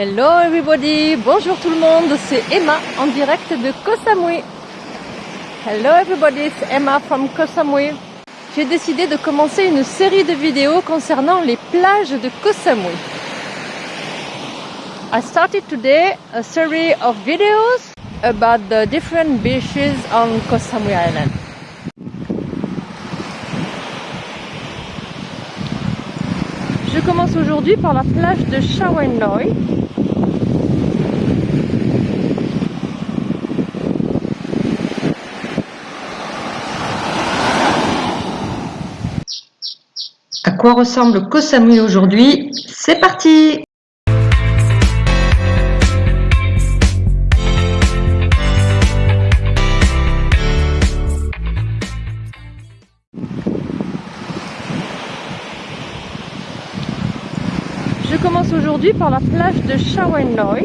Hello everybody, bonjour tout le monde, c'est Emma en direct de Koh Samui. Hello everybody, c'est Emma from Koh Samui. J'ai décidé de commencer une série de vidéos concernant les plages de Koh Samui. I started today a series of videos about the different beaches on Koh Samui Island. Je commence aujourd'hui par la plage de Shawenoi. À quoi ressemble Koh Samui aujourd'hui? C'est parti Je commence aujourd'hui par la plage de Shawenoi.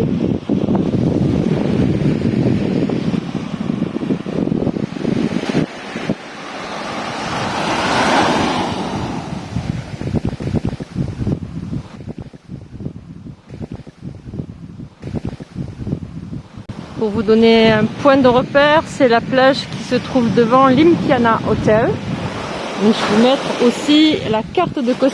Pour vous donner un point de repère, c'est la plage qui se trouve devant l'Impiana Hotel. je vais vous mettre aussi la carte de Koh.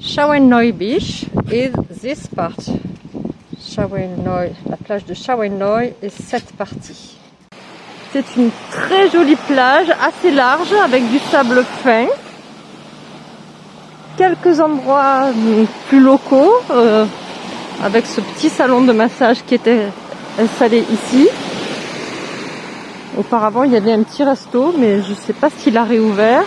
Shawenoi Beach is this part. Shawenoi, la plage de Shawenoi est cette partie. C'est une très jolie plage, assez large, avec du sable fin. Quelques endroits plus locaux, euh, avec ce petit salon de massage qui était installé ici. Auparavant, il y avait un petit resto, mais je ne sais pas s'il a réouvert.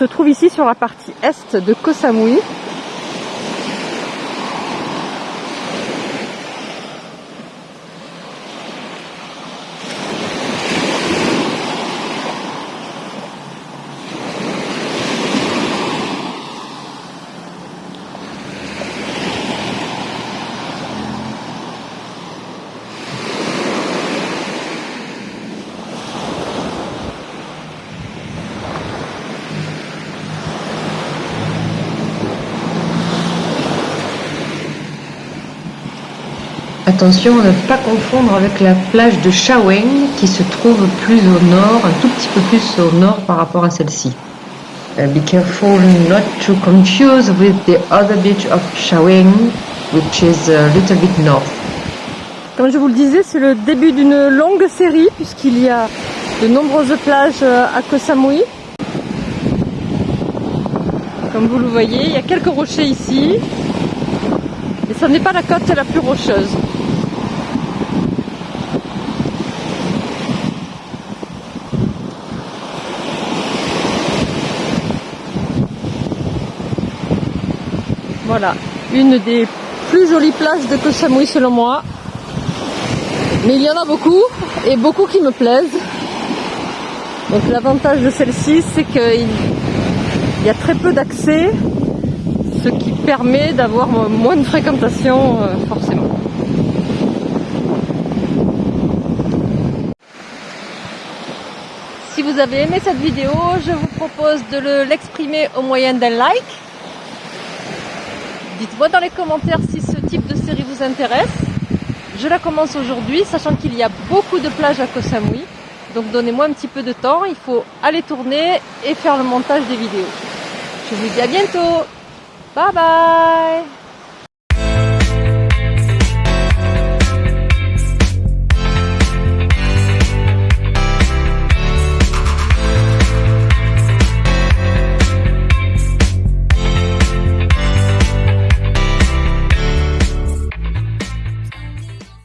Se trouve ici sur la partie est de Koh Samui. Attention à ne pas confondre avec la plage de Shaweng qui se trouve plus au nord, un tout petit peu plus au nord par rapport à celle-ci. Uh, be careful not to confuse with the other beach of Shaweng, which is a little bit north. Comme je vous le disais, c'est le début d'une longue série puisqu'il y a de nombreuses plages euh, à Koh Samui. Comme vous le voyez, il y a quelques rochers ici. Et ce n'est pas la côte la plus rocheuse. Voilà, une des plus jolies plages de Koh selon moi. Mais il y en a beaucoup, et beaucoup qui me plaisent. Donc l'avantage de celle-ci, c'est qu'il y a très peu d'accès, ce qui permet d'avoir moins de fréquentation euh, forcément. Si vous avez aimé cette vidéo, je vous propose de l'exprimer au moyen d'un like Dites-moi dans les commentaires si ce type de série vous intéresse. Je la commence aujourd'hui, sachant qu'il y a beaucoup de plages à Koh Samui. Donc donnez-moi un petit peu de temps, il faut aller tourner et faire le montage des vidéos. Je vous dis à bientôt. Bye bye